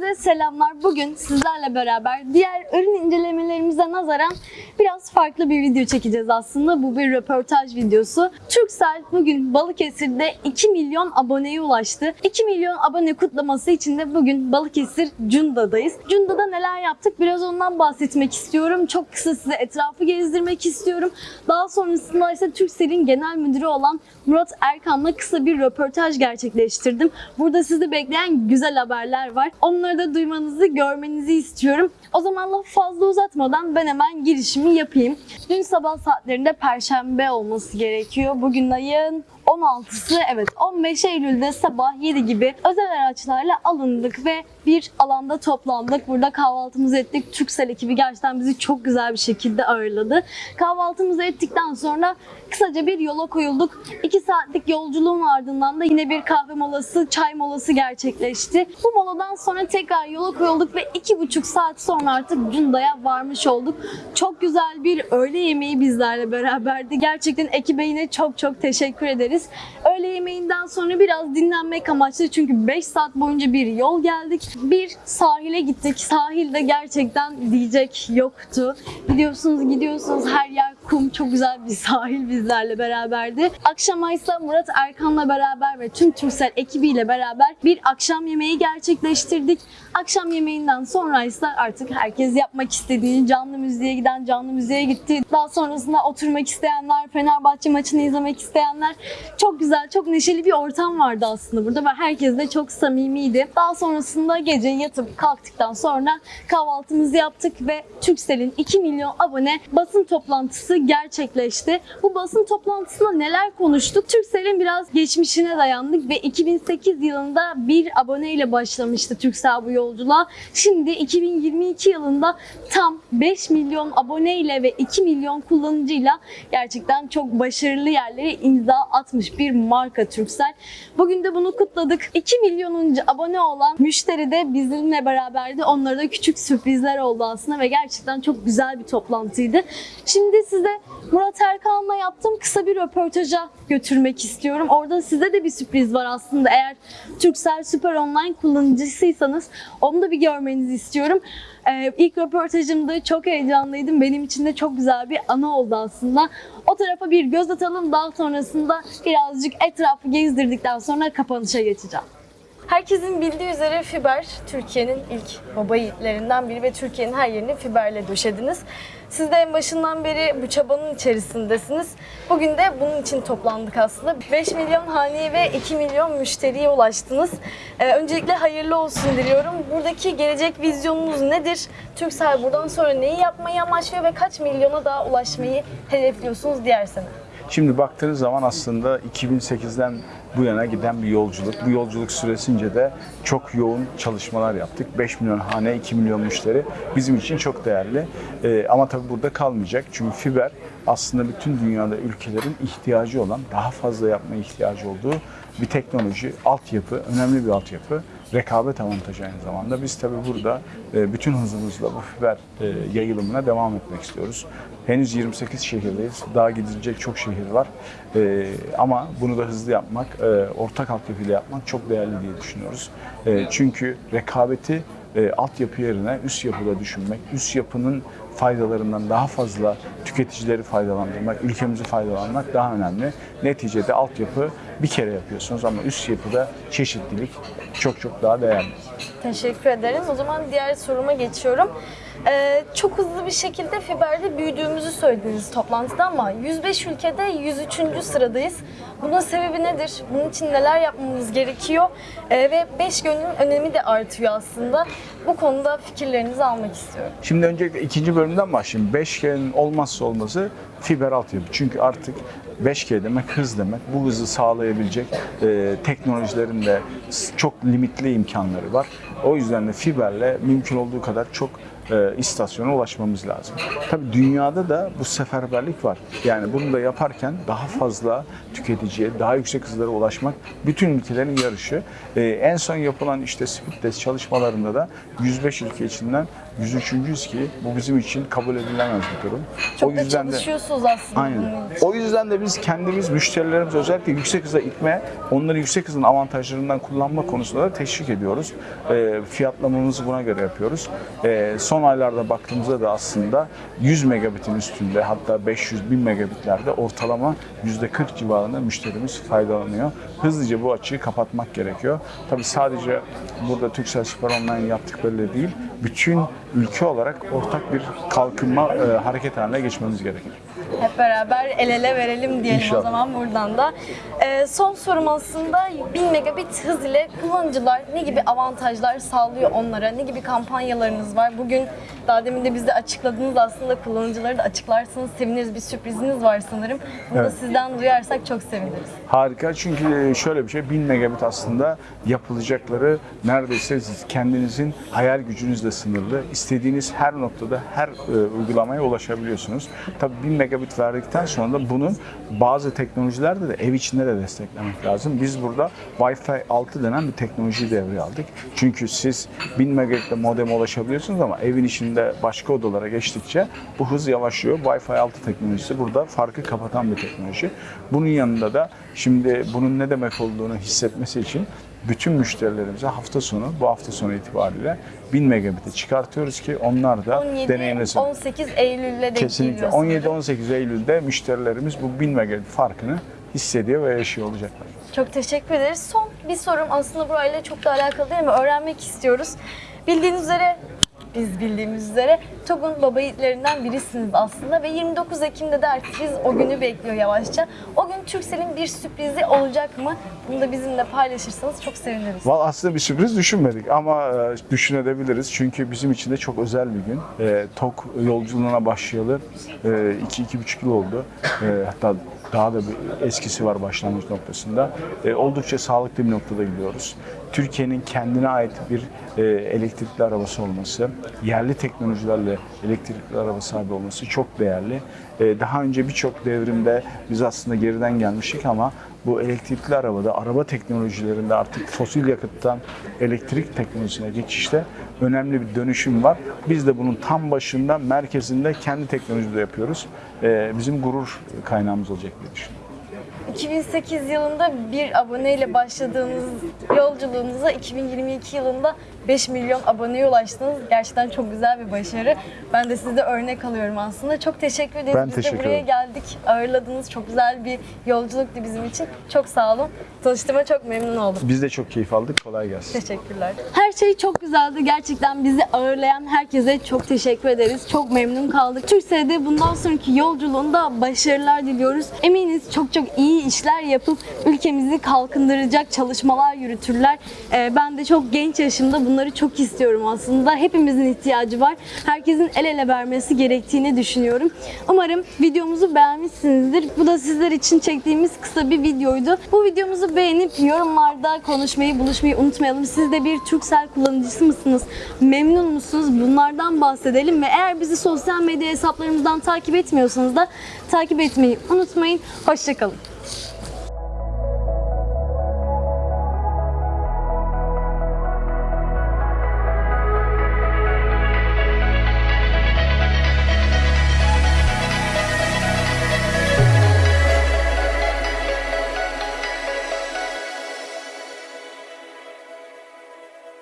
Herkese selamlar. Bugün sizlerle beraber diğer ürün incelemelerimize nazaran biraz farklı bir video çekeceğiz aslında. Bu bir röportaj videosu. Turkcell bugün Balıkesir'de 2 milyon aboneye ulaştı. 2 milyon abone kutlaması için de bugün Balıkesir Cunda'dayız. Cunda'da neler yaptık biraz ondan bahsetmek istiyorum. Çok kısa size etrafı gezdirmek istiyorum. Daha sonrasında ise Turkcell'in genel müdürü olan Murat Erkan'la kısa bir röportaj gerçekleştirdim. Burada sizi bekleyen güzel haberler var. Onları da duymanızı, görmenizi istiyorum. O zaman fazla uzatmadan ben hemen girişimi yapayım. Dün sabah saatlerinde Perşembe olması gerekiyor. Bugün ayın 16'sı evet 15 Eylül'de sabah 7 gibi özel araçlarla alındık ve bir alanda toplandık. Burada kahvaltımızı ettik. Türksel ekibi gerçekten bizi çok güzel bir şekilde ağırladı. Kahvaltımızı ettikten sonra kısaca bir yola koyulduk. 2 saatlik yolculuğun ardından da yine bir kahve molası, çay molası gerçekleşti. Bu moladan sonra tekrar yola koyulduk ve 2,5 saat sonra artık Cunda'ya varmış olduk. Çok güzel bir öğle yemeği bizlerle beraberdi. Gerçekten ekibe yine çok çok teşekkür ederiz. Öğle yemeğinden sonra biraz dinlenmek amaçlı çünkü 5 saat boyunca bir yol geldik. Bir sahile gittik. Sahilde gerçekten diyecek yoktu. Gidiyorsunuz gidiyorsunuz her yer kum. Çok güzel bir sahil bizlerle beraberdi. Akşama ise Murat Erkan'la beraber ve tüm Türksel ekibiyle beraber bir akşam yemeği gerçekleştirdik. Akşam yemeğinden sonra ise artık herkes yapmak istediğini canlı müziğe giden canlı müziğe gitti. Daha sonrasında oturmak isteyenler, Fenerbahçe maçını izlemek isteyenler çok güzel, çok neşeli bir ortam vardı aslında burada ve herkes de çok samimiydi. Daha sonrasında gece yatıp kalktıktan sonra kahvaltımızı yaptık ve Turkcell'in 2 milyon abone basın toplantısı gerçekleşti. Bu basın toplantısında neler konuştuk? Turkcell'in biraz geçmişine dayandık ve 2008 yılında bir aboneyle başlamıştı Turkcell bu yolculuğa. Şimdi 2022 yılında tam 5 milyon aboneyle ve 2 milyon kullanıcıyla gerçekten çok başarılı yerlere imza atmış bir marka Turkcell. Bugün de bunu kutladık. 2 milyonuncu abone olan müşteri de bizimle beraberdi. Onlara da küçük sürprizler oldu aslında ve gerçekten çok güzel bir toplantıydı. Şimdi size Murat Erkan'la yaptığım kısa bir röportaja götürmek istiyorum. Orada size de bir sürpriz var aslında. Eğer Turkcell Süper Online kullanıcısıysanız onu da bir görmenizi istiyorum. Ee, ilk röportajımda çok heyecanlıydım. Benim için de çok güzel bir anı oldu aslında. O tarafa bir göz atalım. Daha sonrasında birazcık etrafı gezdirdikten sonra kapanışa geçeceğim. Herkesin bildiği üzere fiber Türkiye'nin ilk baba yiğitlerinden biri ve Türkiye'nin her yerini fiberle döşediniz. Siz de en başından beri bu çabanın içerisindesiniz. Bugün de bunun için toplandık aslında. 5 milyon haneye ve 2 milyon müşteriye ulaştınız. Ee, öncelikle hayırlı olsun diliyorum. Buradaki gelecek vizyonunuz nedir? Turkcell buradan sonra neyi yapmayı amaçlıyor ve kaç milyona daha ulaşmayı hedefliyorsunuz diğer sene? Şimdi baktığınız zaman aslında 2008'den bu yana giden bir yolculuk. Bu yolculuk süresince de çok yoğun çalışmalar yaptık. 5 milyon hane, 2 milyon müşteri bizim için çok değerli. Ee, ama tabii burada kalmayacak. Çünkü fiber aslında bütün dünyada ülkelerin ihtiyacı olan, daha fazla yapmaya ihtiyacı olduğu bir teknoloji, altyapı, önemli bir altyapı rekabet avantajı aynı zamanda. Biz tabii burada e, bütün hızımızla bu fiber e, yayılımına devam etmek istiyoruz. Henüz 28 şehirdeyiz. Daha gidilecek çok şehir var. E, ama bunu da hızlı yapmak, ortak altyapıyla yapmak çok değerli diye düşünüyoruz. Çünkü rekabeti e, altyapı yerine üst yapıda düşünmek, üst yapının faydalarından daha fazla tüketicileri faydalandırmak, ülkemizi faydalanmak daha önemli. Neticede altyapı bir kere yapıyorsunuz ama üst yapıda çeşitlilik çok çok daha değerli. Teşekkür ederim. O zaman diğer soruma geçiyorum. Ee, çok hızlı bir şekilde fiberde büyüdüğümüzü söylediniz toplantıda ama 105 ülkede 103. sıradayız. Bunun sebebi nedir? Bunun için neler yapmamız gerekiyor? Ee, ve 5 gönlün önemi de artıyor aslında. Bu konuda fikirlerinizi almak istiyorum. Şimdi öncelikle ikinci bölümden başlayayım. 5G'nin olmazsa olmazı fiber altyapı. Çünkü artık 5G demek hız demek. Bu hızı sağlayabilecek e, teknolojilerin de çok limitli imkanları var. O yüzden de fiberle mümkün olduğu kadar çok e, istasyona ulaşmamız lazım. Tabii dünyada da bu seferberlik var. Yani bunu da yaparken daha fazla tüketiciye, daha yüksek hızlara ulaşmak bütün ülkelerin yarışı. E, en son yapılan işte speed test çalışmalarında da 105 ülke içinden 103.yüz ki bu bizim için kabul edilemez bir durum. Çok da çalışıyorsunuz aslında Aynen. O yüzden de biz kendimiz müşterilerimiz özellikle yüksek hıza itme, onları yüksek hızın avantajlarından kullanma konusunda da teşvik ediyoruz. E, fiyatlamamızı buna göre yapıyoruz. E, son aylarda baktığımızda da aslında 100 megabitin üstünde hatta 500 bin megabitlerde ortalama %40 civarında müşterimiz faydalanıyor. Hızlıca bu açığı kapatmak gerekiyor. Tabii sadece burada Turkcell Süper Online yaptıkları değil, bütün ülke olarak ortak bir kalkınma e, hareket haline geçmemiz gerekir. Hep beraber el ele verelim diyelim o İnşallah. zaman buradan da. Ee, son sorum aslında 1000 megabit hız ile kullanıcılar ne gibi avantajlar sağlıyor onlara? Ne gibi kampanyalarınız var? Bugün daha demin de bize açıkladınız aslında kullanıcıları da açıklarsanız seviniriz. Bir sürpriziniz var sanırım. Bunu da Evet. sizden duyarsak çok seviniriz. Harika çünkü şöyle bir şey 1000 megabit aslında yapılacakları neredeyse siz kendinizin hayal gücünüzle sınırlı. İstediğiniz her noktada her e, uygulamaya ulaşabiliyorsunuz. Tabii 1000 megabit verdikten sonra da bunun bazı teknolojilerde de ev içinde de desteklemek lazım. Biz burada Wi-Fi 6 denen bir teknolojiyi devreye aldık. Çünkü siz 1000 megabitle modeme ulaşabiliyorsunuz ama evin içinde başka odalara geçtikçe bu hız yavaşlıyor. Wi-Fi 6 teknolojisi burada farkı kapatan bir teknoloji. Bunun yanında da şimdi bunun ne demek olduğunu hissetmesi için bütün müşterilerimize hafta sonu, bu hafta sonu itibariyle 1000 megabit'e çıkartıyoruz ki onlar da 17 deneyimlesin. 18 Eylül'le denk Kesinlikle. geliyor sanırım. 17-18 Eylül'de müşterilerimiz bu 1000 megabit farkını hissediyor ve yaşıyor olacaklar. Çok teşekkür ederiz. Son bir sorum aslında burayla çok da alakalı değil mi? Öğrenmek istiyoruz. Bildiğiniz üzere, biz bildiğimiz üzere TOG'un baba yiğitlerinden birisiniz aslında ve 29 Ekim'de de artık biz o günü bekliyor yavaşça. O gün Turkcell'in bir sürprizi olacak mı? Bunu da bizimle paylaşırsanız çok seviniriz. Valla aslında bir sürpriz düşünmedik ama e, düşünebiliriz. Çünkü bizim için de çok özel bir gün. E, TOK yolculuğuna başlayalı 2-2,5 yıl oldu. E, hatta daha da bir eskisi var başlangıç noktasında. E, oldukça sağlıklı bir noktada gidiyoruz. Türkiye'nin kendine ait bir e, elektrikli arabası olması, yerli teknolojilerle elektrikli araba sahibi olması çok değerli. E, daha önce birçok devrimde biz aslında geriden gelmiştik ama bu elektrikli arabada, araba teknolojilerinde artık fosil yakıttan elektrik teknolojisine geçişte önemli bir dönüşüm var. Biz de bunun tam başında, merkezinde kendi teknolojide yapıyoruz. Ee, bizim gurur kaynağımız olacak diye düşünüyorum. 2008 yılında bir aboneyle başladığınız yolculuğunuza 2022 yılında 5 milyon aboneye ulaştınız. Gerçekten çok güzel bir başarı. Ben de sizde örnek alıyorum aslında. Çok teşekkür ederiz. Ben Biz de teşekkür buraya ederim. geldik, ağırladınız. Çok güzel bir yolculuktu bizim için. Çok sağ olun. Tanıştığıma çok memnun oldum. Biz de çok keyif aldık. Kolay gelsin. Teşekkürler. Her şey çok güzeldi. Gerçekten bizi ağırlayan herkese çok teşekkür ederiz. Çok memnun kaldık. Türkcell'de bundan sonraki yolculuğunda başarılar diliyoruz. Eminiz çok çok iyi işler yapıp ülkemizi kalkındıracak çalışmalar yürütürler. Ee, ben de çok genç yaşımda bunları çok istiyorum aslında. Hepimizin ihtiyacı var. Herkesin el ele vermesi gerektiğini düşünüyorum. Umarım videomuzu beğenmişsinizdir. Bu da sizler için çektiğimiz kısa bir videoydu. Bu videomuzu beğenip yorumlarda konuşmayı, buluşmayı unutmayalım. Siz de bir Turkcell kullanıcısı mısınız? Memnun musunuz? Bunlardan bahsedelim ve eğer bizi sosyal medya hesaplarımızdan takip etmiyorsanız da takip etmeyi unutmayın. Hoşçakalın.